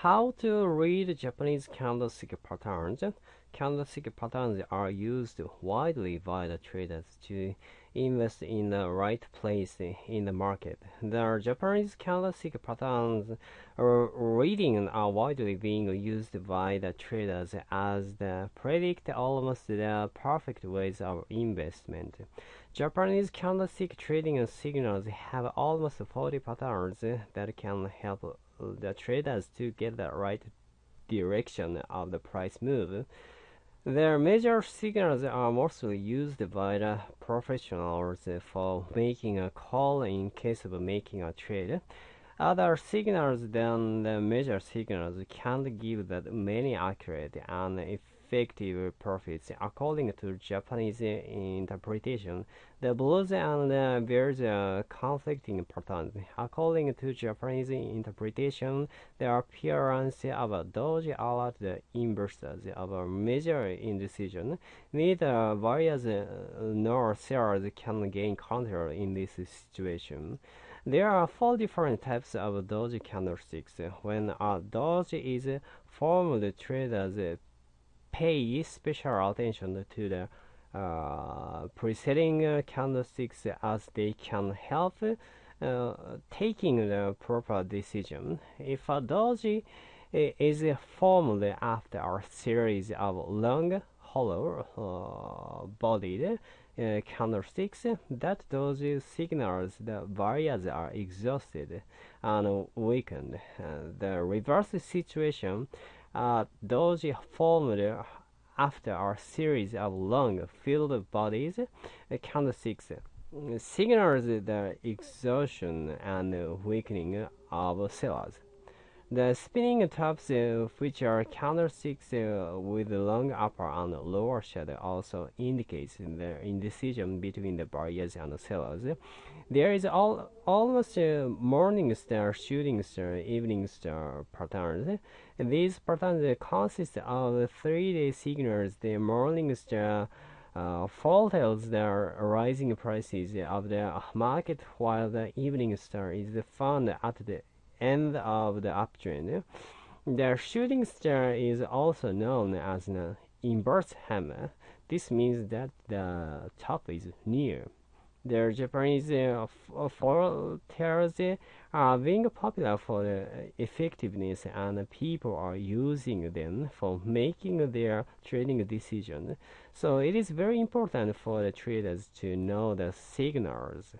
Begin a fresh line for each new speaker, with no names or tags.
How to read Japanese candlestick patterns? Candlestick patterns are used widely by the traders to invest in the right place in the market. The Japanese candlestick patterns reading are widely being used by the traders as they predict almost the perfect ways of investment. Japanese candlestick trading signals have almost 40 patterns that can help the traders to get the right direction of the price move. Their major signals are mostly used by the professionals for making a call in case of making a trade. Other signals than the major signals can't give that many accurate and effective profits. According to Japanese interpretation, the bulls and the bears are conflicting patterns. According to Japanese interpretation, the appearance of a doji alert the investors of a major indecision. Neither buyers nor sellers can gain control in this situation. There are four different types of doji candlesticks. When a doji is formed, traders pay special attention to the uh, preceding uh, candlesticks as they can help uh, taking the proper decision. If a doji is formed after a series of long, hollow uh, bodied uh, candlesticks, that doji signals the buyers are exhausted and weakened. the reverse situation uh, doji formed after a series of long filled bodies, candlesticks signals the exhaustion and weakening of sellers. The spinning tops, uh, which are candlesticks uh, with long upper and lower shadow, also indicates the indecision between the buyers and the sellers. There is all, almost a morning star, shooting star, evening star patterns. These patterns consist of three-day signals. The morning star uh, foretells the rising prices of the market, while the evening star is found at the end of the uptrend. The shooting star is also known as an inverse hammer. This means that the top is near. The Japanese uh, foretellers are being popular for the effectiveness and people are using them for making their trading decisions. So it is very important for the traders to know the signals.